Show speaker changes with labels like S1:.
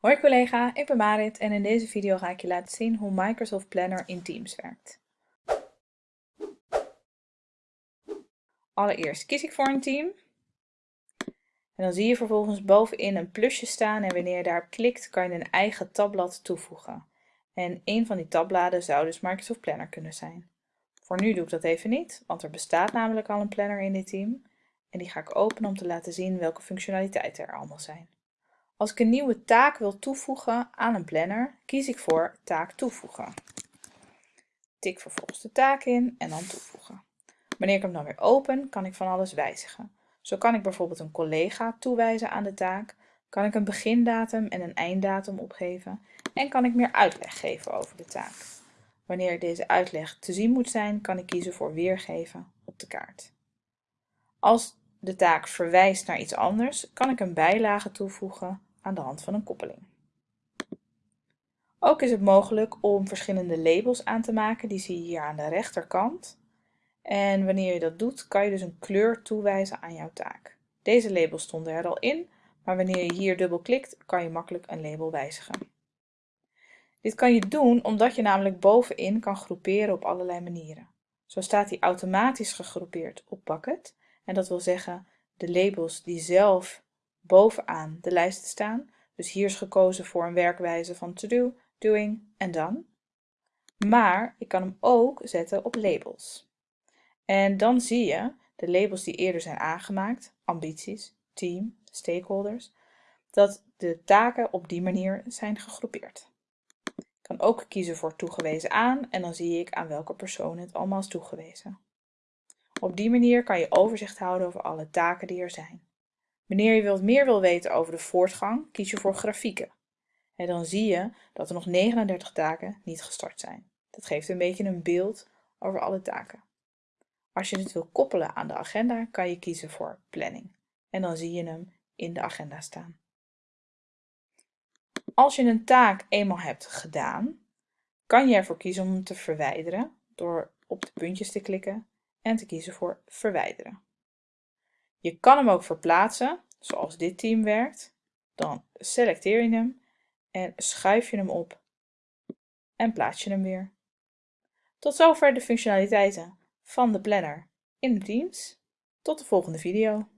S1: Hoi collega, ik ben Marit en in deze video ga ik je laten zien hoe Microsoft Planner in Teams werkt. Allereerst kies ik voor een team. En dan zie je vervolgens bovenin een plusje staan en wanneer je daarop klikt kan je een eigen tabblad toevoegen. En een van die tabbladen zou dus Microsoft Planner kunnen zijn. Voor nu doe ik dat even niet, want er bestaat namelijk al een planner in dit team. En die ga ik openen om te laten zien welke functionaliteiten er allemaal zijn. Als ik een nieuwe taak wil toevoegen aan een planner, kies ik voor taak toevoegen. Tik vervolgens de taak in en dan toevoegen. Wanneer ik hem dan weer open, kan ik van alles wijzigen. Zo kan ik bijvoorbeeld een collega toewijzen aan de taak, kan ik een begindatum en een einddatum opgeven en kan ik meer uitleg geven over de taak. Wanneer deze uitleg te zien moet zijn, kan ik kiezen voor weergeven op de kaart. Als de taak verwijst naar iets anders, kan ik een bijlage toevoegen aan de hand van een koppeling. Ook is het mogelijk om verschillende labels aan te maken, die zie je hier aan de rechterkant. En wanneer je dat doet, kan je dus een kleur toewijzen aan jouw taak. Deze labels stonden er al in, maar wanneer je hier dubbel klikt, kan je makkelijk een label wijzigen. Dit kan je doen omdat je namelijk bovenin kan groeperen op allerlei manieren. Zo staat hij automatisch gegroepeerd op Bucket. En dat wil zeggen de labels die zelf bovenaan de lijst staan. Dus hier is gekozen voor een werkwijze van to do, doing en done. Maar ik kan hem ook zetten op labels. En dan zie je de labels die eerder zijn aangemaakt, ambities, team, stakeholders, dat de taken op die manier zijn gegroepeerd. Ik kan ook kiezen voor toegewezen aan en dan zie ik aan welke persoon het allemaal is toegewezen. Op die manier kan je overzicht houden over alle taken die er zijn. Wanneer je meer wil weten over de voortgang, kies je voor grafieken. En dan zie je dat er nog 39 taken niet gestart zijn. Dat geeft een beetje een beeld over alle taken. Als je het wil koppelen aan de agenda, kan je kiezen voor planning. En dan zie je hem in de agenda staan. Als je een taak eenmaal hebt gedaan, kan je ervoor kiezen om hem te verwijderen door op de puntjes te klikken en te kiezen voor verwijderen. Je kan hem ook verplaatsen, zoals dit team werkt. Dan selecteer je hem en schuif je hem op en plaats je hem weer. Tot zover de functionaliteiten van de planner in Teams. Tot de volgende video.